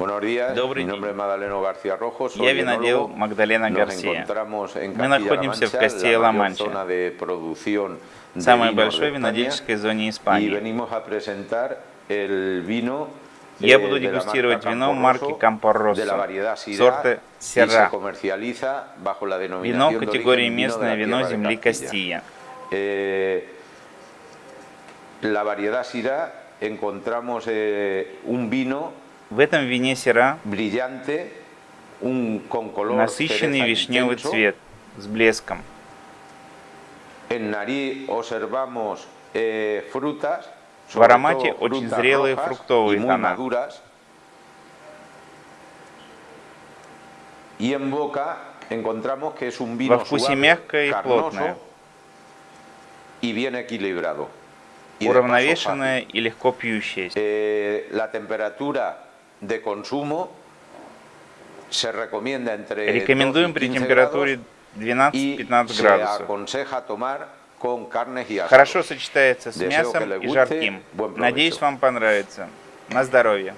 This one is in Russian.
Добрый день. Я винодел. Магдалена Гарсия. Мы находимся в de самой большой винодельческой зоне Испании. Я eh, буду дегустировать вино марки Syrah, сорта la Вино категории местное вино земли. Кастия. Eh, la variedad Syrah encontramos eh, un vino В этом вине Сера насыщенный вишневый цвет с блеском. Eh, В аромате очень зрелые фруктовые тона. Во вкусе мягкое и плотное. y bien equilibrado. Уравновешенное и легко пьющееся. Eh, de consumo se recomienda entre Рекомендуем 12 y при 15 температуре grados y 12-15 se градусов. Хорошо сочетается с мясом и жарким. Надеюсь, вам понравится. На здоровье.